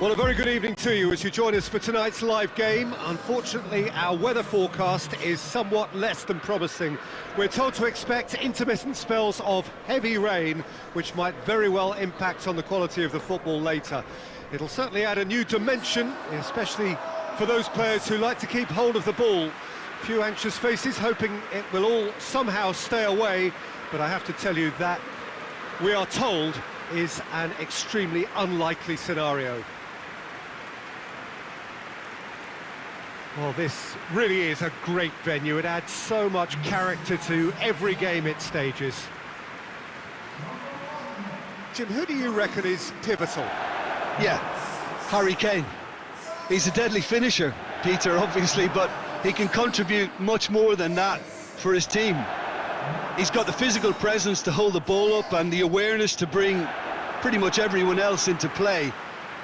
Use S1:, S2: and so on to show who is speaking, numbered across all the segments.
S1: Well, a very good evening to you as you join us for tonight's live game. Unfortunately, our weather forecast is somewhat less than promising. We're told to expect intermittent spells of heavy rain, which might very well impact on the quality of the football later. It'll certainly add a new dimension, especially for those players who like to keep hold of the ball. Few anxious faces hoping it will all somehow stay away, but I have to tell you that we are told is an extremely unlikely scenario. Well, this really is a great venue. It adds so much character to every game it stages. Jim, who do you reckon is pivotal?
S2: Yeah, Harry Kane. He's a deadly finisher, Peter, obviously, but he can contribute much more than that for his team. He's got the physical presence to hold the ball up and the awareness to bring pretty much everyone else into play.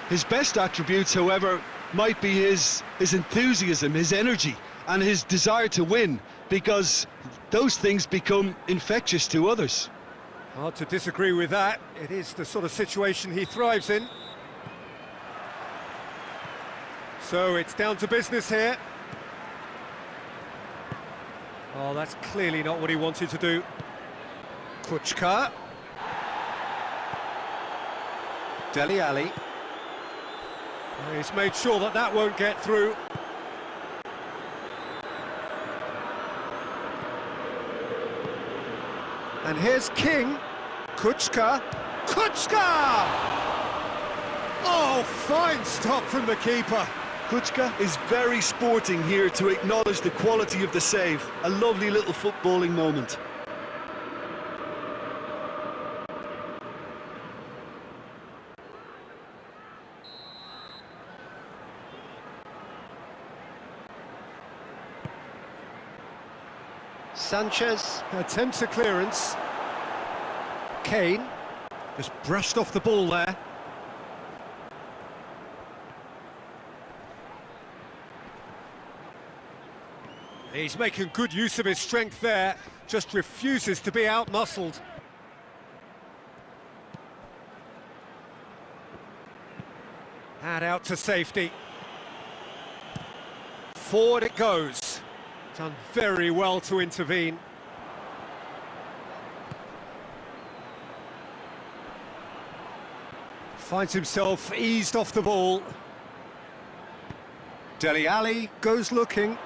S2: His best attributes, however, might be his, his enthusiasm, his energy, and his desire to win, because those things become infectious to others.
S1: Hard to disagree with that. It is the sort of situation he thrives in. So it's down to business here. Oh, that's clearly not what he wanted to do. Kucka. Dele Alli. He's made sure that that won't get through. And here's King. Kucka. Kucka! Oh, fine stop from the keeper.
S2: Kucka is very sporting here to acknowledge the quality of the save. A lovely little footballing moment.
S1: Sanchez attempts a clearance. Kane just brushed off the ball there. He's making good use of his strength there, just refuses to be out-muscled. And out to safety. Forward it goes. Done very well to intervene. Finds himself eased off the ball. Dele Alli goes looking.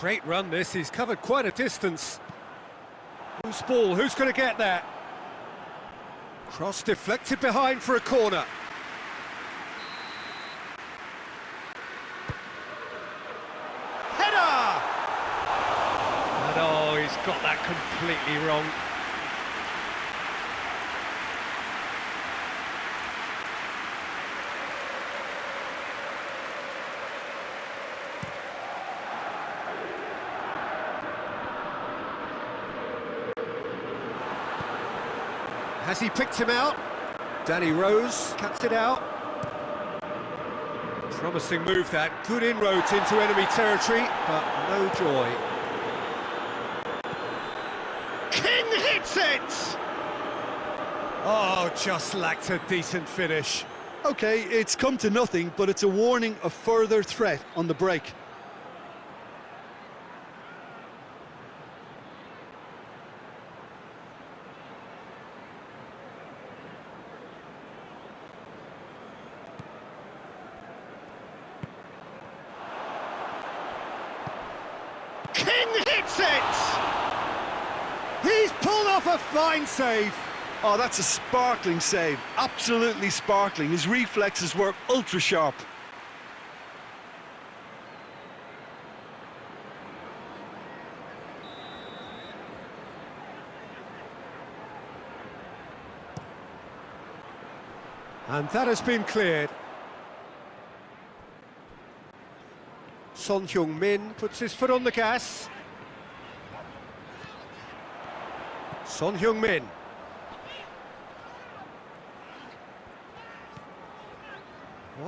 S1: Great run this, he's covered quite a distance. Who's ball, who's going to get there? Cross deflected behind for a corner. Header! And oh, he's got that completely wrong. Has he picked him out? Danny Rose cuts it out. Promising move that. Good inroads into enemy territory, but no joy. King hits it! Oh, just lacked a decent finish.
S2: OK, it's come to nothing, but it's a warning of further threat on the break.
S1: King hits it! He's pulled off a fine save.
S2: Oh, that's a sparkling save. Absolutely sparkling. His reflexes were ultra sharp.
S1: And that has been cleared. Son Heung-min puts his foot on the gas. Son Heung-min.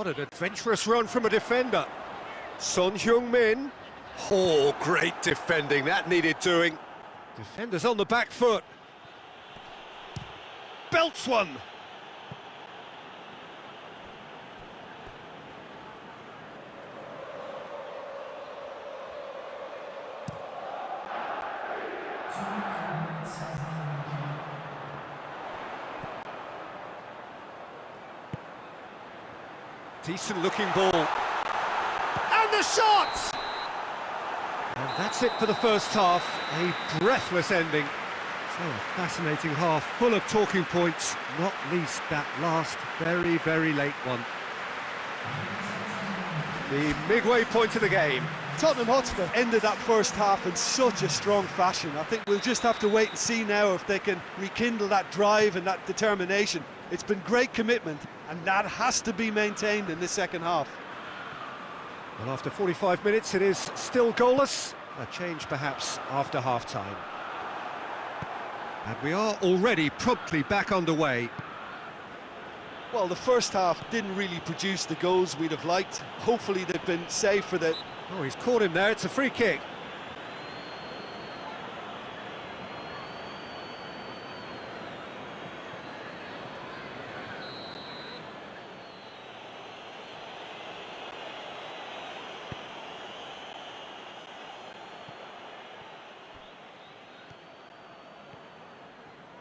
S1: What an adventurous run from a defender. Son Heung-min. Oh, great defending, that needed doing. Defenders on the back foot. Belts one. Decent looking ball. And the shot! And that's it for the first half. A breathless ending. So a fascinating half, full of talking points, not least that last very, very late one. The midway point of the game.
S2: Tottenham Hotspur ended that first half in such a strong fashion. I think we'll just have to wait and see now if they can rekindle that drive and that determination. It's been great commitment, and that has to be maintained in the second half.
S1: Well, after 45 minutes, it is still goalless. A change, perhaps, after half-time. And we are already promptly back underway.
S2: Well, the first half didn't really produce the goals we'd have liked. Hopefully they've been safe for the...
S1: Oh, he's caught him there. It's a free kick.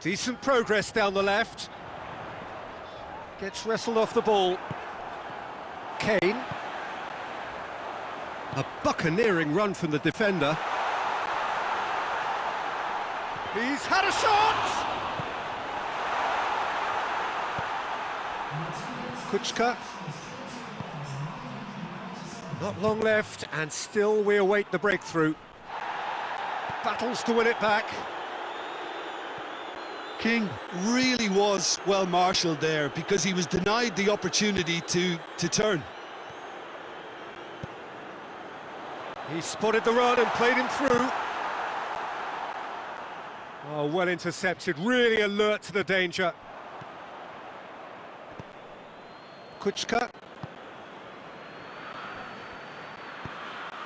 S1: Decent progress down the left. Gets wrestled off the ball. Kane. A buccaneering run from the defender. He's had a shot! Kucka. Not long left, and still we await the breakthrough. Battles to win it back.
S2: King really was well marshalled there because he was denied the opportunity to, to turn.
S1: He spotted the run and played him through. Oh, well intercepted, really alert to the danger. Kucka.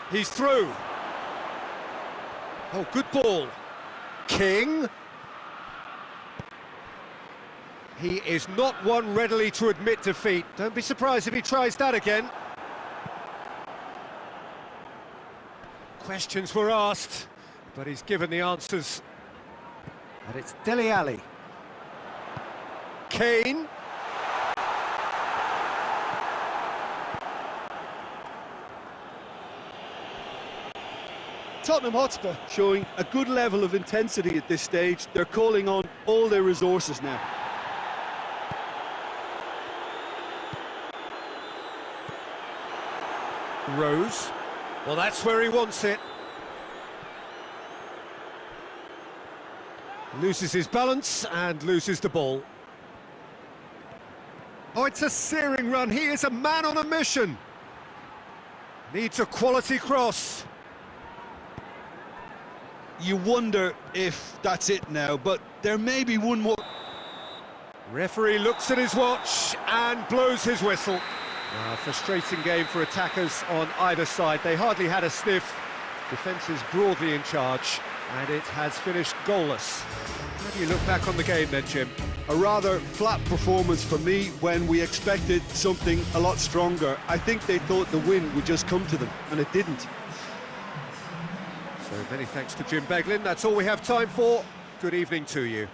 S1: He's through. Oh, good ball. King. He is not one readily to admit defeat. Don't be surprised if he tries that again. Questions were asked, but he's given the answers. And it's Dele Alli. Kane.
S2: Tottenham Hotspur showing a good level of intensity at this stage. They're calling on all their resources now.
S1: Rose. Well, that's where he wants it. Loses his balance and loses the ball. Oh, it's a searing run. He is a man on a mission. Needs a quality cross.
S2: You wonder if that's it now, but there may be one more...
S1: Referee looks at his watch and blows his whistle. Uh, frustrating game for attackers on either side. They hardly had a sniff. Defence is broadly in charge, and it has finished goalless. How do you look back on the game then, Jim?
S2: A rather flat performance for me when we expected something a lot stronger. I think they thought the win would just come to them, and it didn't.
S1: So many thanks to Jim Beglin. That's all we have time for. Good evening to you.